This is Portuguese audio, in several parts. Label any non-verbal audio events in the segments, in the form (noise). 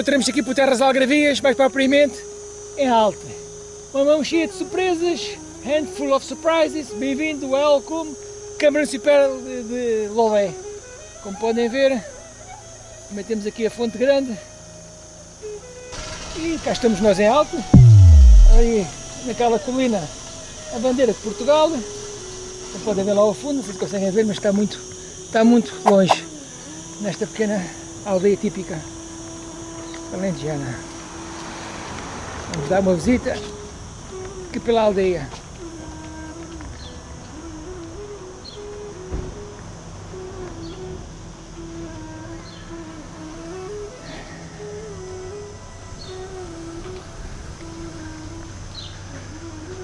encontramos aqui por Terras Algravias, mais propriamente em Alta. Uma mão cheia de surpresas, handful of surprises, bem-vindo, welcome, Câmara Municipal de, de Lolé. Como podem ver, também temos aqui a Fonte Grande. E cá estamos nós em Alto, aí naquela colina a bandeira de Portugal. Como podem ver lá ao fundo, vocês conseguem ver, mas está muito, está muito longe nesta pequena aldeia típica alentejana. Vamos dar uma visita aqui pela aldeia.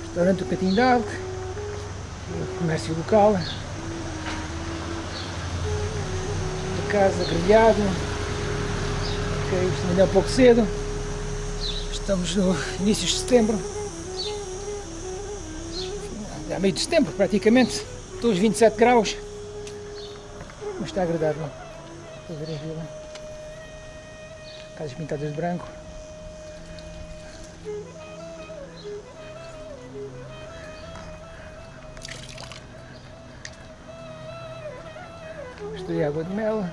Restaurante do d'Alto, comércio local, casa grelhado, ok, isto ainda é um pouco cedo, estamos no início de setembro, é meio de setembro praticamente, estou aos 27 graus, mas está agradável, estou a ver a vila, casas pintadas de branco. Isto é água de mel.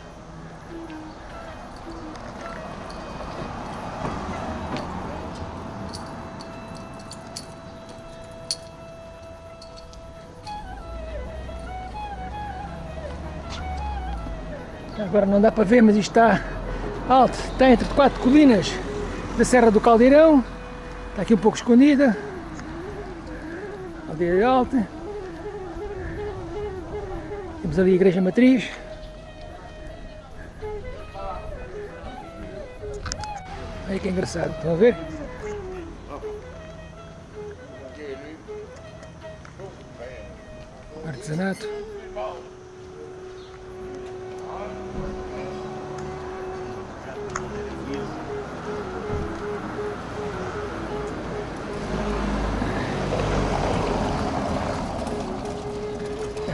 Agora não dá para ver, mas isto está alto, está entre quatro colinas da Serra do Caldeirão, está aqui um pouco escondida, aldeia alta, temos ali a igreja matriz, Olha que engraçado, estão a ver? Artesanato.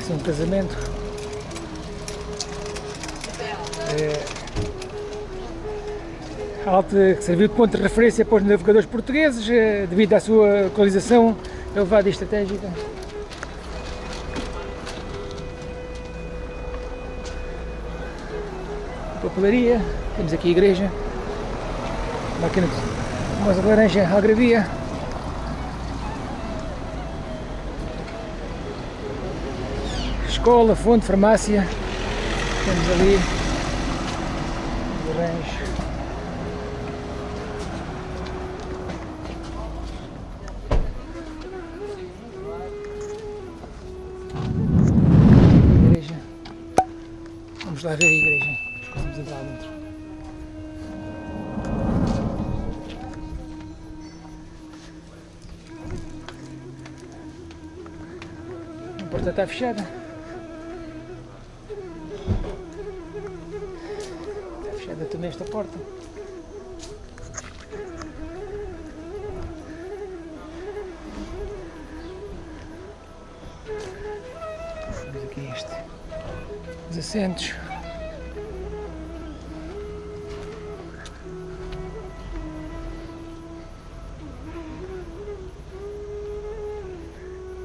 Um casamento. É, Alta que serviu de ponto de referência para os navegadores portugueses eh, devido à sua localização elevada e estratégica. Papelaria, temos aqui a igreja, máquina de moça laranja algravia. Escola, fonte, farmácia, temos ali o rancho. igreja. Vamos lá ver a igreja. Vamos entrar lá dentro. Porta está fechada. Está fechada também esta porta. Temos aqui este. Os assentos.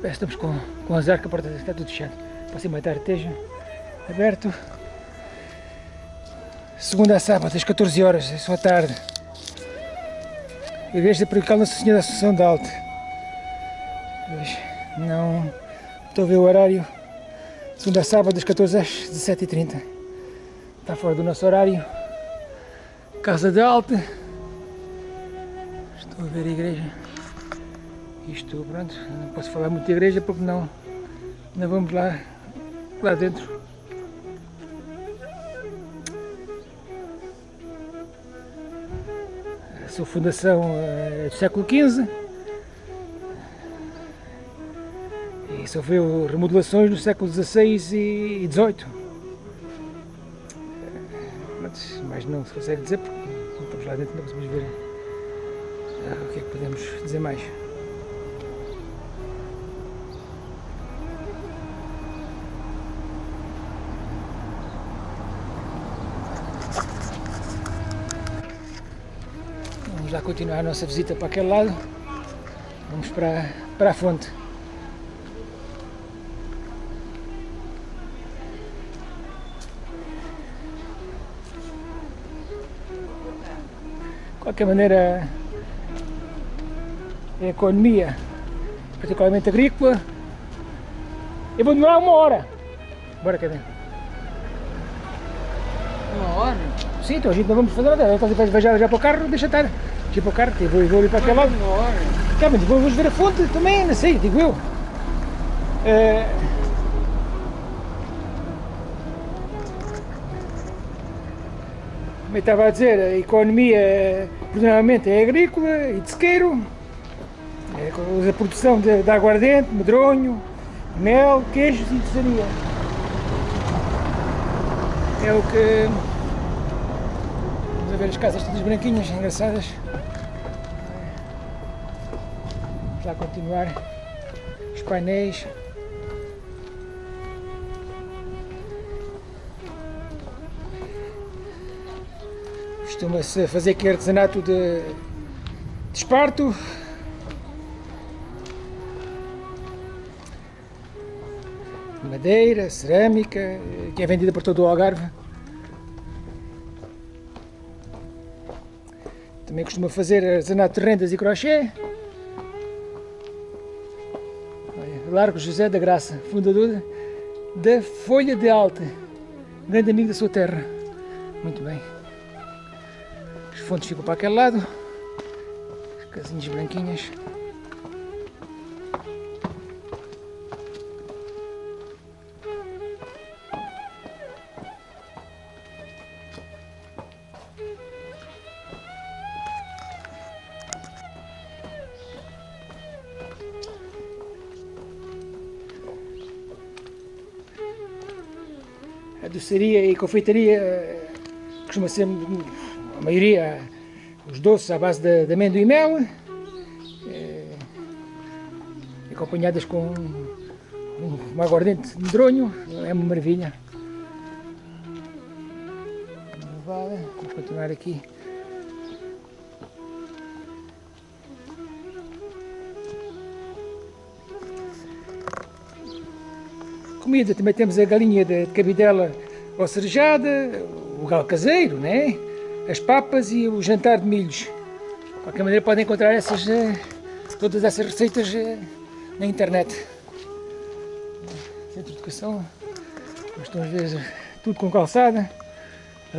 Estamos com, com azar que a porta está tudo fechada. Passei uma tarde esteja aberto. Segunda a sábado, às 14 horas, é só à tarde. Igreja Paroquial Nossa Senhora da Assunção da Alta. Pois, não estou a ver o horário. Segunda a sábado, das 14 às 17h30. Está fora do nosso horário. Casa de Alta. Estou a ver a igreja. Isto, pronto, não posso falar muito de igreja porque não, não vamos lá, lá dentro. Sua fundação é do século XV e sofreu remodelações no século XVI e XVIII. Pronto, mais não se consegue dizer porque não estamos lá dentro, não conseguimos ver o que é que podemos dizer mais. Continuar a nossa visita para aquele lado. Vamos para, para a fonte. De qualquer maneira, a economia, particularmente agrícola, eu vou demorar uma hora. Bora, cadê? Uma hora? Sim, então a gente não vamos fazer nada. Então, vai já, já para o carro, deixa estar. Deixa para o carro, que eu vou, vou ali para aquele lado. Hora. Tá, mas vamos ver a fonte também, não sei, digo eu. É... Como eu estava a dizer, a economia predominantemente é agrícola e de sequeiro. É, a produção de, de aguardente, medronho, mel, queijos e tesaria. É o que... Ver as casas todas branquinhas, engraçadas. Vamos lá continuar os painéis. Costuma-se fazer aqui artesanato de, de esparto. Madeira, cerâmica, que é vendida por todo o Algarve. Também costuma fazer artesanato de rendas e crochê. Largo José da Graça, fundador da Folha de Alta, grande amigo da sua terra. Muito bem. As fontes ficam para aquele lado, as casinhas branquinhas. A doçaria e confeitaria costuma ser a maioria os doces à base de, de amêndoa e mel é, acompanhadas com um, um aguardente de medronho é uma maravilha. Vamos continuar aqui. Comida também temos a galinha de cabidela ou cerejada, o galo caseiro, né? as papas e o jantar de milhos. De qualquer maneira podem encontrar essas, eh, todas essas receitas eh, na internet. Centro de Educação, nós estamos a ver tudo com calçada,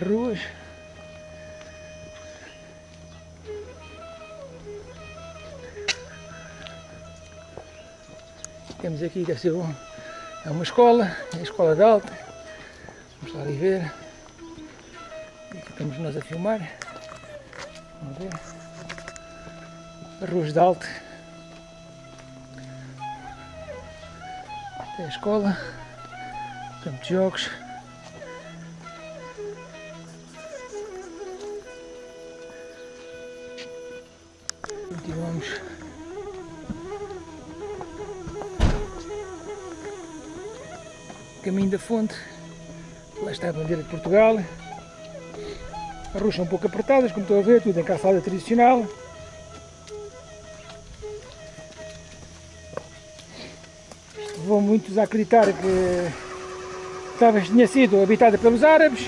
ruas. Temos aqui, deve ser um, é uma escola, é a escola de alta. Vamos lá ali ver. Aqui estamos nós a filmar. Vamos ver. Ruas de alta. É a escola. Campo de jogos. Continuamos. Caminho da fonte. Lá está a bandeira de Portugal. As ruas são um pouco apertadas, como estão a ver, tudo em calçada tradicional. Vão muitos acreditar que talvez tinha sido habitada pelos árabes.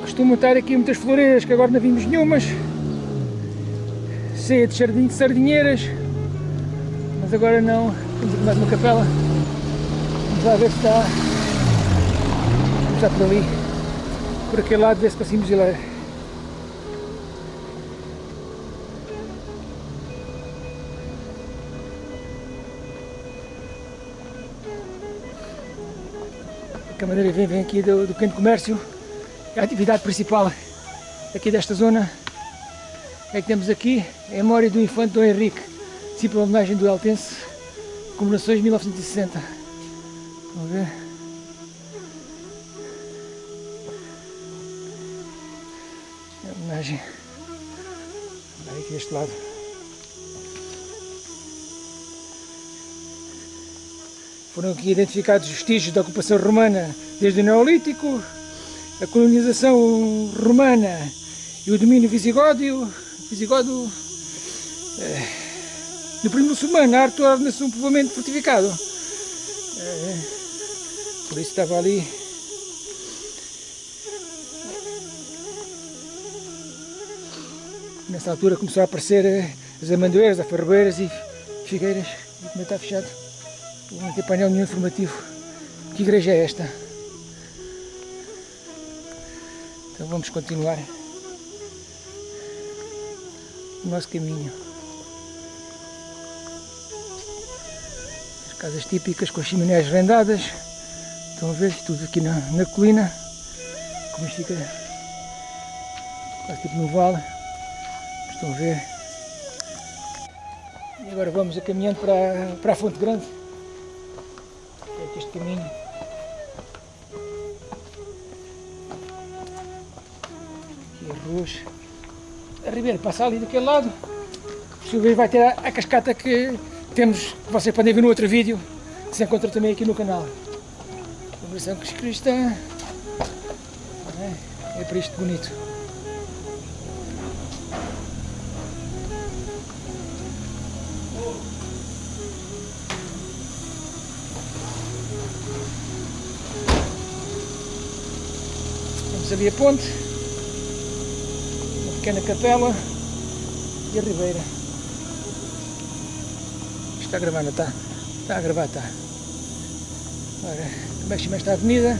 Costumam estar aqui muitas floreiras que agora não vimos nenhumas. Ceia de sardinheiras. Mas agora não. Temos aqui mais uma capela. Vamos lá ver se está. Vamos estar por ali. Por aquele lado, ver se conseguimos ir lá. a maneira vem, vem aqui do, do pequeno comércio, é a atividade principal aqui desta zona é que temos aqui a memória do infante Dom Henrique, discípulo homenagem do Eltense, comemorações de 1960. Vamos ver. É a homenagem. Vamos aqui deste lado. Foram aqui identificados vestígios da ocupação romana desde o Neolítico, a colonização romana e o domínio visigodo e o visigodo é, no período muçulmano torna-se um povoamento fortificado. É, por isso estava ali. Nessa altura começou a aparecer eh, as amendoeiras, afarroeiras e figueiras. E como está fechado. Não tem painel nenhum informativo. Que igreja é esta? Então vamos continuar o nosso caminho. As casas típicas com as chiminés rendadas estão a ver tudo aqui na, na colina como isto fica quase tipo no vale Estão a ver? E agora vamos a caminhando para, para a Fonte Grande. É aqui este caminho. Aqui as ruas. A Ribeira passa ali daquele lado. Ver vai ter a, a, cascata que temos, que vocês podem ver no outro vídeo, que se encontra também aqui no canal. Versão cristã. É, é para isto bonito. Temos ali a ponte, uma pequena capela e a ribeira. Está a gravar, está? Está a gravar, está. Como é que chama esta avenida?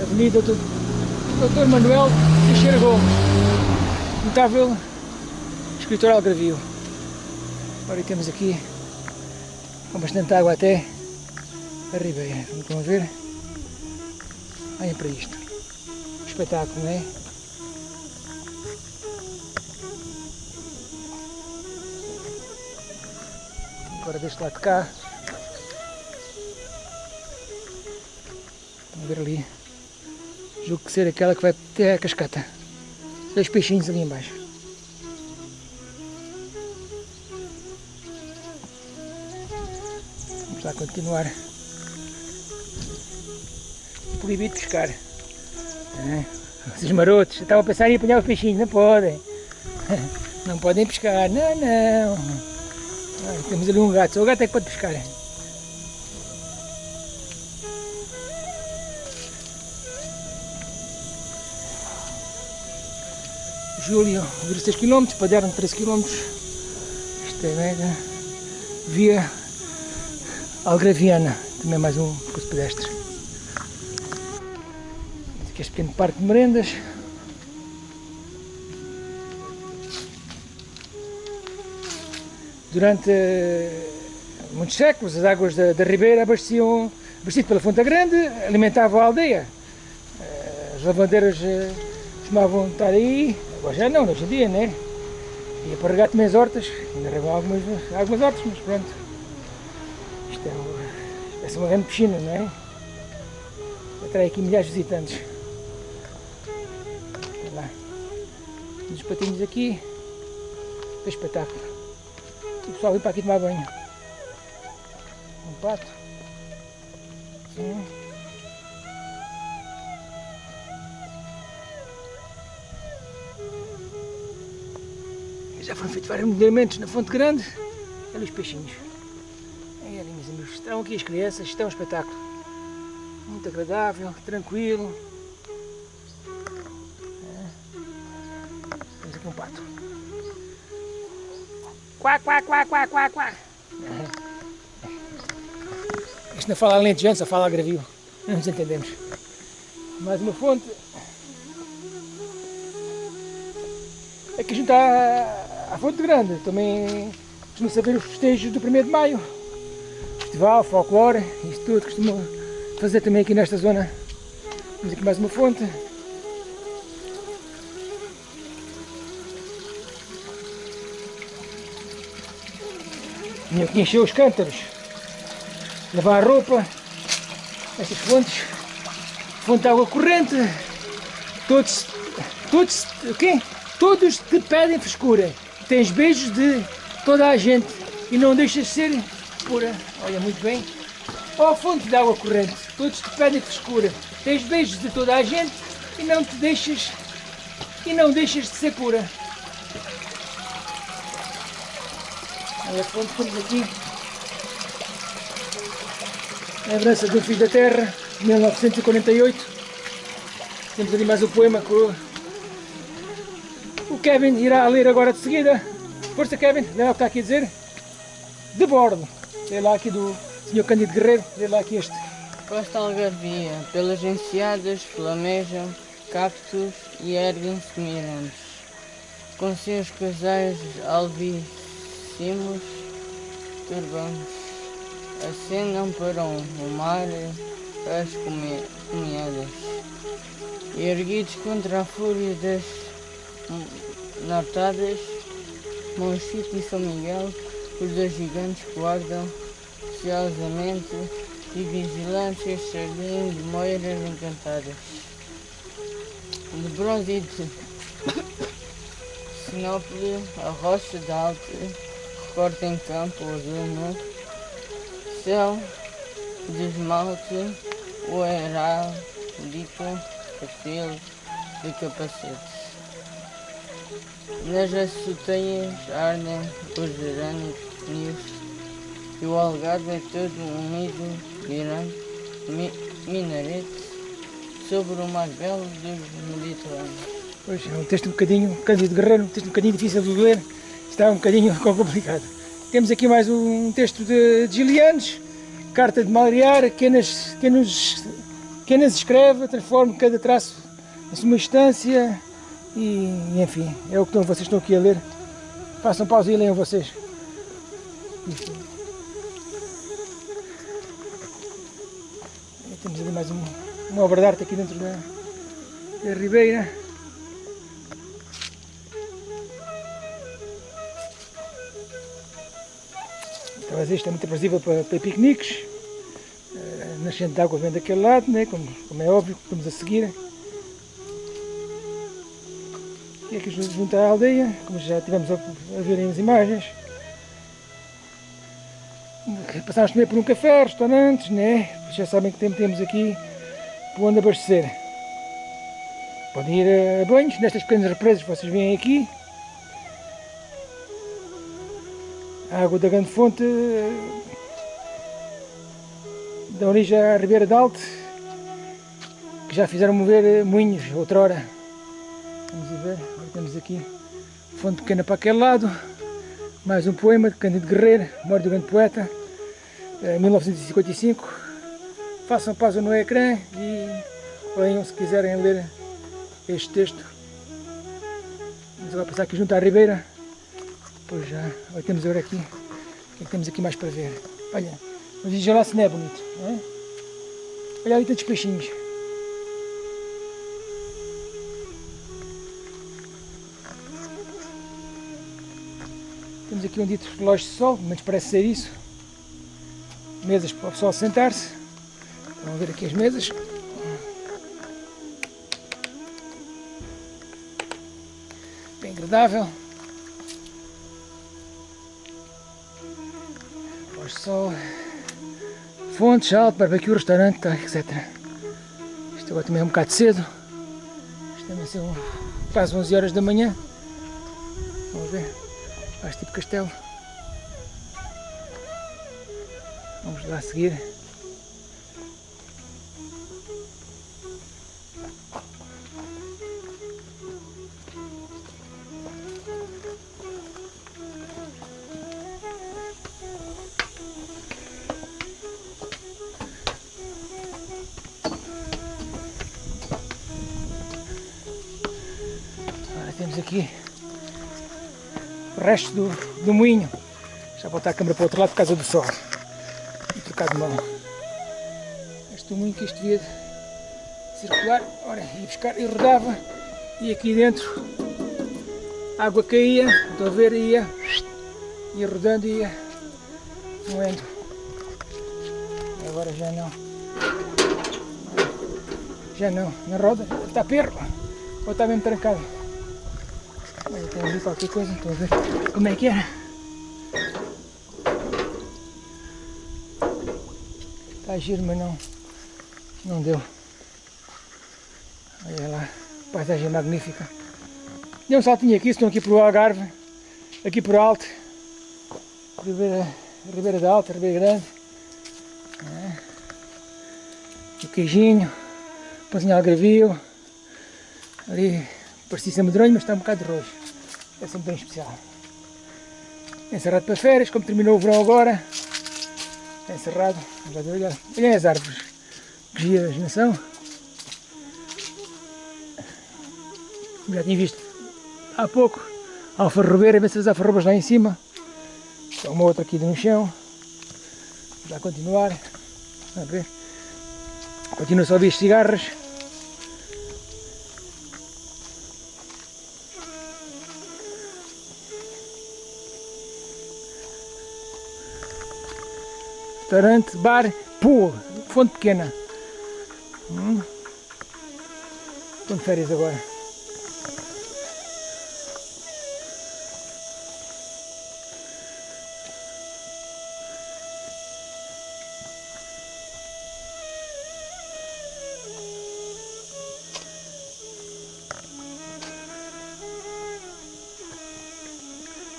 Avenida do Dr. Manuel Teixeira Gomes, notável escritor algravio. Agora temos aqui com bastante água até a ribeira. Vamos ver. Olhem para isto. Espetáculo, não é? Agora deste lado de cá. Ver ali. Julgo que ser aquela que vai até a cascata. Dois peixinhos ali embaixo. Vamos lá continuar. Proibido pescar. É. Esses marotos estavam a pensar em apanhar os peixinhos, não podem. (laughs) Não podem pescar, não, não. Ah, temos ali um gato, só o gato é que pode pescar. Júlio, 16 km, Paderno 13 km. Isto é mega. Via Algraviana, também mais um percurso pedestre. Aqui este pequeno parque de merendas. Durante muitos séculos as águas da, da ribeira abasteciam, abastecido pela Fonte Grande, alimentavam a aldeia. As lavandeiras costumavam estar aí, agora já não, hoje em dia, né? Ia para regar também as hortas, ainda regam algumas, algumas hortas, mas pronto. Isto é, uma, uma grande piscina, não é? Atrai aqui milhares de visitantes. Olha lá. Os patinhos aqui, é espetáculo. E o pessoal vem para aqui tomar banho. Um pato. Sim. Já foram feitos vários modelamentos na Fonte Grande. Olha os peixinhos. É ali, meus amigos. Estão aqui as crianças, estão é um espetáculo. Muito agradável, tranquilo. É. Temos aqui um pato. Quá, quá, quá, quá, quá, quá. É. Isto não fala alentejano, só fala agravio. Não nos entendemos. Mais uma fonte. Aqui junto à Fonte Grande também costuma saber os festejos do 1 de Maio. Festival, folclore, isto tudo costuma fazer também aqui nesta zona. Temos aqui mais uma fonte. Vinha aqui encher os cântaros, lavar a roupa, estas fontes, fonte de água corrente, todos, todos, o? Todos te pedem frescura, tens beijos de toda a gente e não deixas de ser pura, olha muito bem, ó fonte de água corrente, todos te pedem frescura, tens beijos de toda a gente e não te deixas e não deixas de ser pura. Olha quanto temos aqui. A herança do Filho da Terra, 1948. Temos ali mais um poema que Kevin irá ler agora de seguida. Força Kevin, lê lá o que está aqui a dizer. De bordo. Lê lá aqui do Sr. Cândido Guerreiro, lê lá aqui este. Costa Algarvia, pelas enseadas flamejam cactos e erguem-se mirantes, com seus casais alvíssimos turbantes, acendam para o mar as comiadas, erguidos contra a fúria das nortadas, Monchito e São Miguel, os dois gigantes guardam celosamente e vigilantes este jardim de moiras encantadas de bronze de (coughs) Sinópolis, a rocha de alto, recorta em campo azul no céu de esmalte, o heráldico perfil de capacete. Nas açoteias ardem os gerânicos e o algarve é todo unido, grande, mi, minarete, sobre o mais belo dos Mediterrâneos. Pois é um texto um bocadinho, Cândido Guerreiro, um texto um bocadinho difícil de ler, está um bocadinho (laughs) complicado. Temos aqui mais um texto de, de Gilianes, carta de Malriar, que nos, que, nos, que nos escreve, transforma cada traço em sua instância e, enfim, é o que vocês estão aqui a ler. Façam pausa e leiam vocês. Enfim. Temos ali mais um, uma obra de arte aqui dentro da, da ribeira. Então, isto é muito aprazível para, para piqueniques. Uh, nascente de água vem daquele lado, né? como, como é óbvio, estamos a seguir. E aqui junto à aldeia, como já tivemos a, a ver as imagens. Passámos também por um café, restaurantes, né? já sabem que temos aqui por onde abastecer. Podem ir a banhos nestas pequenas represas que vocês veem aqui. A água da grande fonte da origem à Ribeira de Alto, que já fizeram mover moinhos outrora. Vamos ver, temos aqui fonte pequena para aquele lado, mais um poema de Cândido Guerreiro, morte do grande poeta, 1955. Eh, Façam pausa no ecrã e leiam se quiserem ler este texto. Vamos agora passar aqui junto à ribeira. Pois já, agora temos agora aqui, o que, é que temos aqui mais para ver? Olha, mas veja lá se não é bonito, não é? Olha ali tantos peixinhos. Temos aqui um dito relógio de sol, mas parece ser isso. Mesas para o pessoal sentar-se. Vamos ver aqui as mesas. Bem agradável. Relógio de sol. Fontes, alto, barbecue, restaurante, tá, etc. Isto agora também é um bocado cedo. Isto também são quase 11 horas da manhã. Faz tipo castelo. Vamos lá seguir. Resto do, do moinho. Já vou botar a câmera para o outro lado por causa do sol. E trocar de mão. Este moinho que isto devia circular, ora, ia buscar e rodava. E aqui dentro a água caía, estou a ver, ia, ia rodando e ia moendo. Agora já não. Já não, na roda, está perro, ou está mesmo trancado. Ali qualquer coisa, a ver como é que era. Está giro, mas não, não deu. Olha lá, paisagem magnífica. Dei um saltinho aqui, estou aqui para o Algarve, aqui por alto, Ribeira, Ribeira da Alta, Ribeira Grande. É. O queijinho, pãozinho algarvio, ali parecia medronho, mas está um bocado de roxo. É sempre bem especial. Encerrado para férias, como terminou o verão agora, está encerrado. Olha, as árvores, que giras, não são? Já tinha visto há pouco alfarrobeira, a ver se as alfarrobas lá em cima. Tem uma outra aqui no chão. Vamos continuar. A ver. Continua só a ouvir cigarras. Restaurante, bar, pô, fonte pequena. Hum. De férias agora.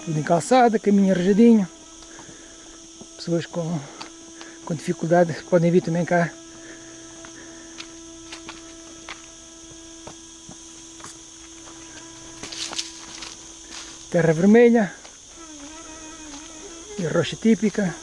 tudo em calçada, caminho arranjadinho. Pessoas com, com dificuldade podem vir também cá. Terra vermelha e rocha típica.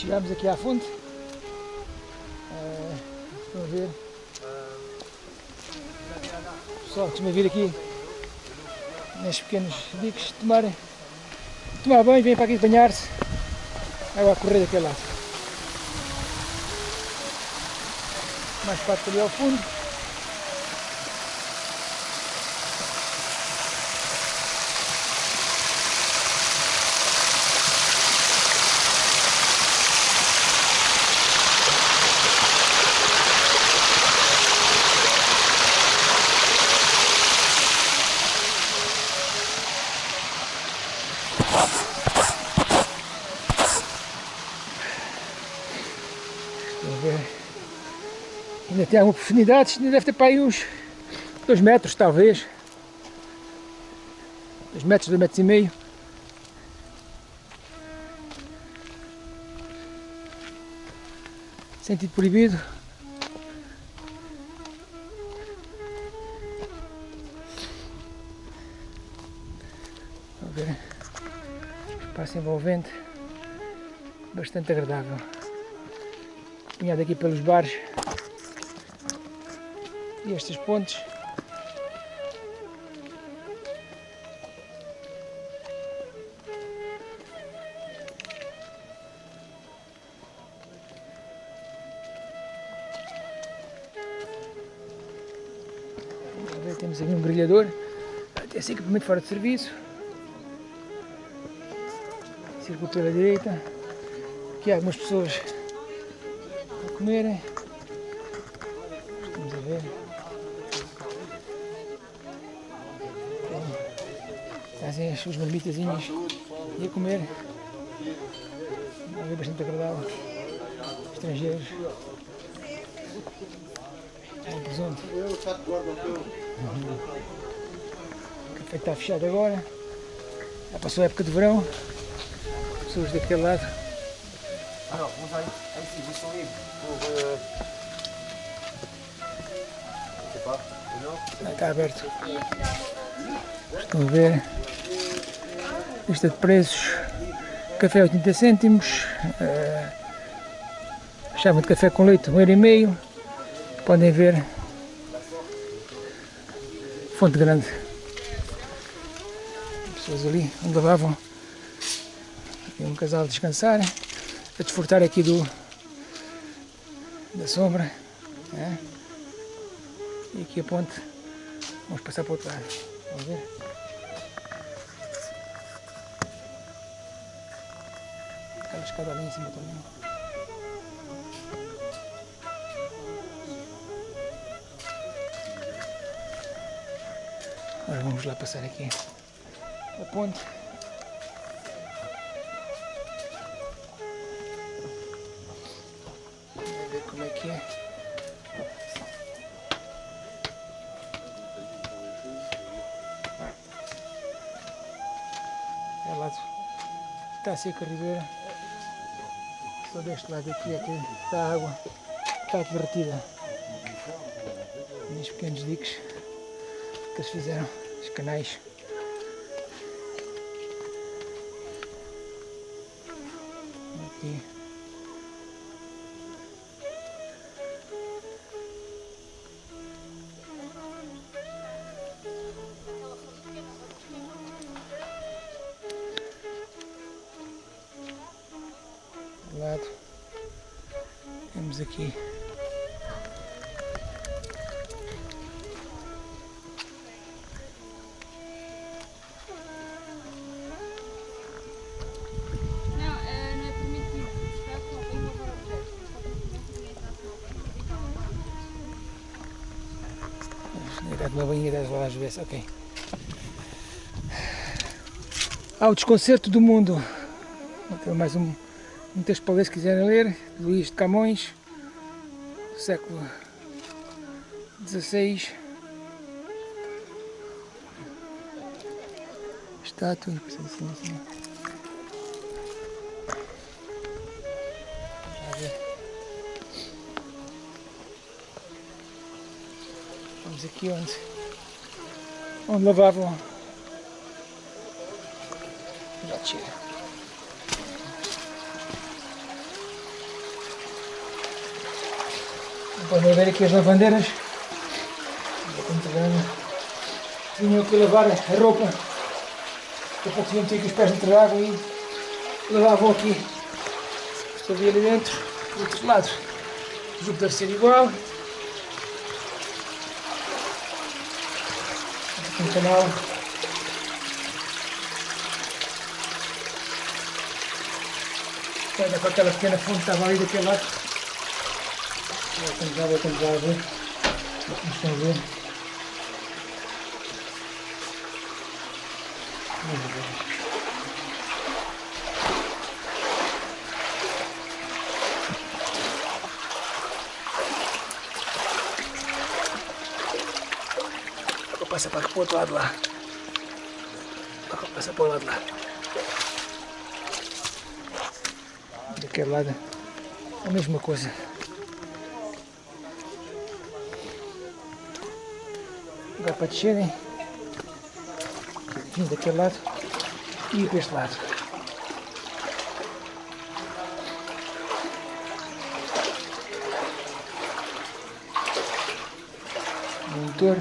Chegamos aqui à fonte. Estão a ver. Pessoal, costuma vir aqui nestes pequenos bicos tomar, tomar banho, vem para aqui banhar-se. Água a correr daquele lado. Mais parte ali ao fundo. Ainda tem alguma profundidade, deve ter para aí uns 2 metros talvez. 2 metros, 2 metros e meio. Sentido proibido. Ver. Espaço envolvente. Bastante agradável. Caminhado aqui pelos bares e estas pontes temos aqui um grelhador esse equipamento fora de serviço. Circuito pela direita. Aqui há algumas pessoas a comerem Trazem as suas marmitazinhas e a comer. É bastante agradável. Estrangeiros. É um presunto. Uhum. O café está fechado agora. Já passou a época de verão. Pessoas daquele lado. Vous sont libres pour... Euh... Je sais pas, non Está aberto. Estão a ver. Lista de preços. Café 80 cêntimos. Uh, de café com leite 1,5€. Podem ver. Fonte grande. Pessoas ali onde lavavam. E um casal a descansar. A desfrutar aqui do da sombra. É. E aqui a ponte. Vamos passar para o outro lado. Vamos ver? Aquela escada ali em cima também. Agora vamos lá passar aqui a ponte. Vamos ver como é que é. É lá está a seca a ribeira. Só deste lado aqui é que está a água está derretida. Nestes pequenos diques que eles fizeram, os canais. Aqui. Ir uma banheira das vezes, ok. Ah, o desconcerto do mundo. Vou ter mais um, texto para ler se quiserem ler. Luís de Camões, século XVI. Estátua, depois assim. Vamos aqui onde, onde lavavam. Já tira. Podem ver aqui as lavandeiras. Tinham que lavar a roupa. Depois tinham que os pés dentro da água e lavavam aqui. Estou ali dentro, do outro lado. Deve ser igual. Aqui um canal. Com aquela pequena fonte que estava ali daquele lado. Voltamos lá, voltamos lá ver. Como estão a ver. Ver. Vou passar para o outro lado lá. Vou passar para o lado lá. Daquele lado a mesma coisa. Agora para descerem, vim daquele lado e para este lado. Motor.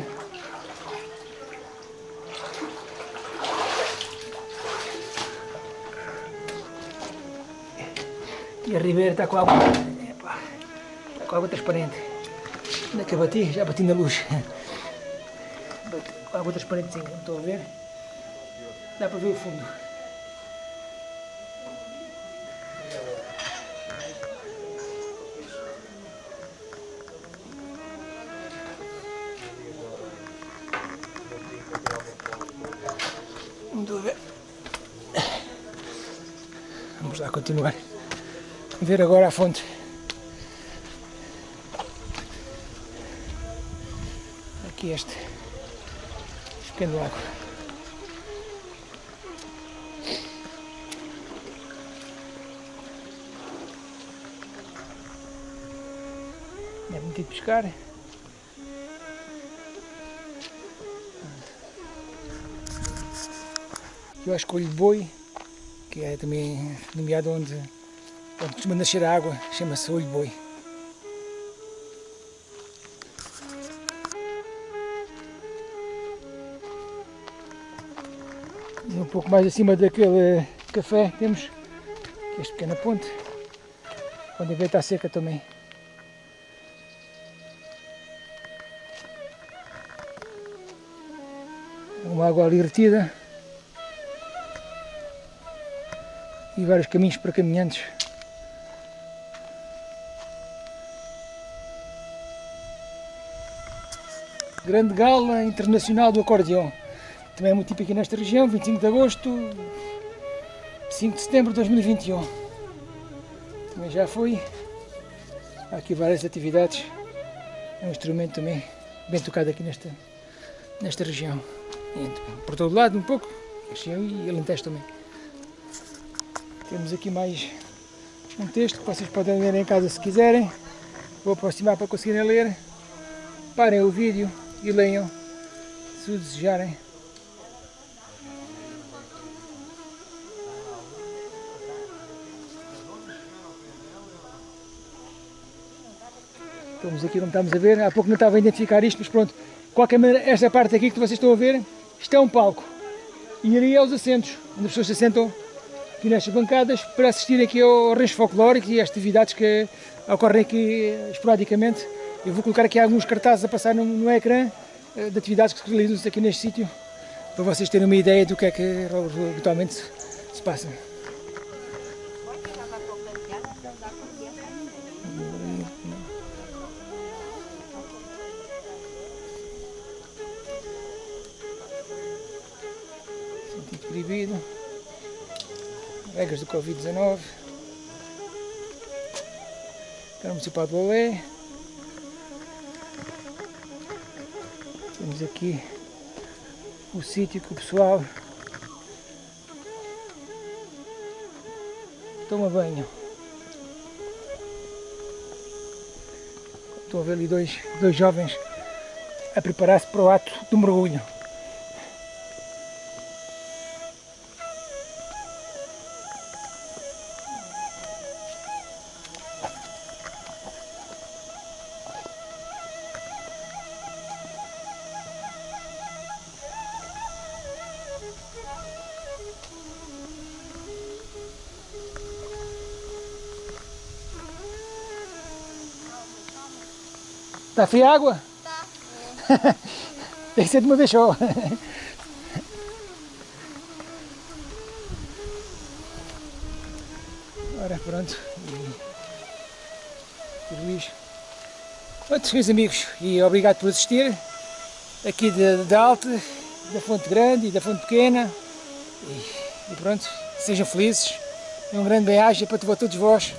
E a ribeira está com água, epá, está com água transparente. Onde é que eu bati? Já bati na luz. Água não estou a ver. Dá para ver o fundo. Estou a ver. Vamos lá continuar. Ver agora a fonte. Aqui este pequeno lago. É muito de pescar. Eu acho que de boi, que é também nomeado onde, onde costuma nascer a água, chama-se olho boi. Pouco mais acima daquele café temos este pequena ponte, onde a veia está seca também. Uma água ali retida. e vários caminhos para caminhantes. Grande Gala Internacional do Acordeão. Também é muito típico aqui nesta região, 25 de agosto, 5 de setembro de 2021. Também já fui. Há aqui várias atividades. É um instrumento também bem tocado aqui nesta, nesta região. Por todo lado um pouco, região e Alentejo também. Temos aqui mais um texto que vocês podem ler em casa se quiserem. Vou aproximar para conseguirem ler. Parem o vídeo e leiam se o desejarem. Estamos aqui como estamos a ver, há pouco não estava a identificar isto, mas pronto, de qualquer maneira, esta parte aqui que vocês estão a ver, isto é um palco. E ali é os assentos, onde as pessoas se assentam aqui nestas bancadas para assistir aqui ao rancho folclórico e às atividades que ocorrem aqui esporadicamente. Eu vou colocar aqui alguns cartazes a passar no, no ecrã eh, de atividades que se realizam aqui neste sítio, para vocês terem uma ideia do que é que habitualmente se passa. Covid-19. Câmara Municipal de Lolé. Temos aqui o sítio que o pessoal toma banho. Estou a ver ali dois, dois jovens a preparar-se para o ato do mergulho. Está fria a água? Está. (laughs) Tem que ser de uma vez só. Ora, pronto. E... Luís. Pronto, meus amigos, e obrigado por assistir. Aqui da, da Alta, da Fonte Grande e da Fonte Pequena. E, e pronto, sejam felizes. E um grande bem-aja para todos vós.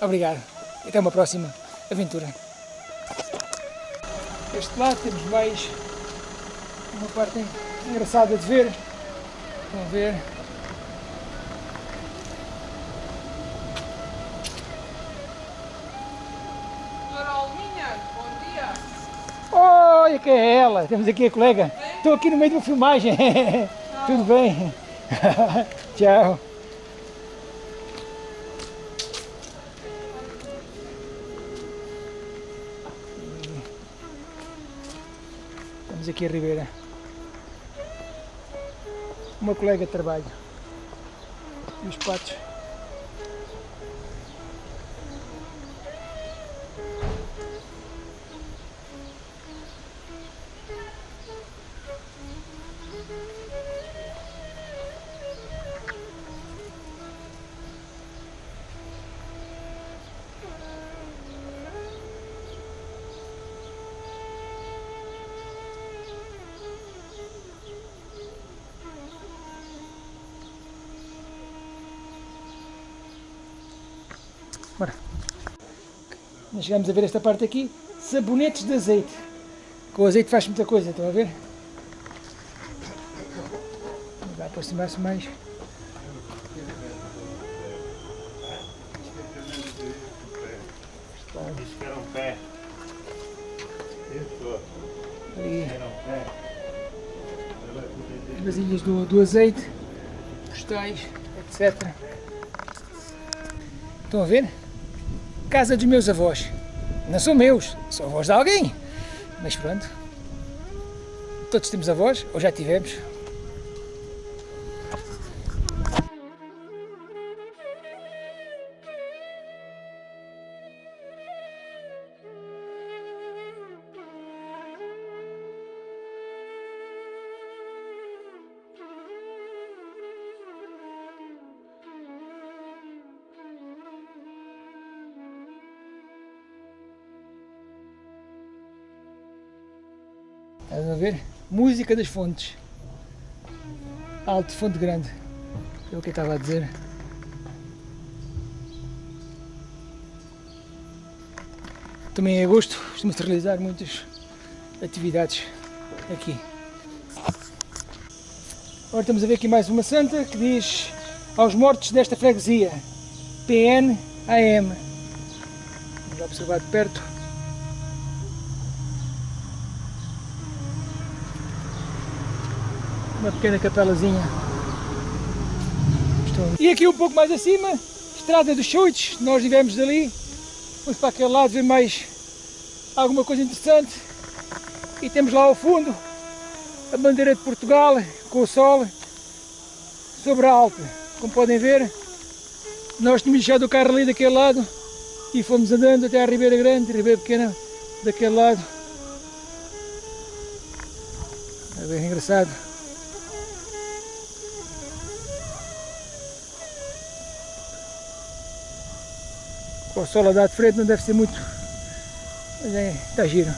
Obrigado. E até uma próxima aventura. Este lado temos mais uma parte engraçada de ver. Estão a ver? Doutora Alminha, bom dia. Olha que é ela, temos aqui a colega. Estou aqui no meio de uma filmagem. (laughs) Tudo bem? (laughs) Tchau. Aqui a Ribeira. Uma colega de trabalho. E os patos. Chegamos a ver esta parte aqui, sabonetes de azeite. Com o azeite faz muita coisa, estão a ver? Vai aproximar-se mais. Isso que era um pé. Isso. Ali, as vasilhas do, do azeite, postais, etc. Estão a ver? Casa dos meus avós. Não são meus, são avós de alguém. Mas pronto. Todos temos avós, ou já tivemos. Música das fontes. Alto, fonte grande. É o que eu estava a dizer. Também em agosto costuma-se realizar muitas atividades aqui. Agora estamos a ver aqui mais uma santa que diz aos mortos desta freguesia. PNAM. Vamos observar de perto. Uma pequena capelazinha. E aqui um pouco mais acima, Estrada dos Chuites, nós vivemos dali. Vamos para aquele lado ver mais alguma coisa interessante. E temos lá ao fundo a bandeira de Portugal com o sol sobre a Alpe. Como podem ver, nós tínhamos deixado o carro ali daquele lado e fomos andando até à Ribeira Grande, Ribeira Pequena daquele lado. É bem engraçado. Com o sol a dar de frente não deve ser muito, mas é, está giro.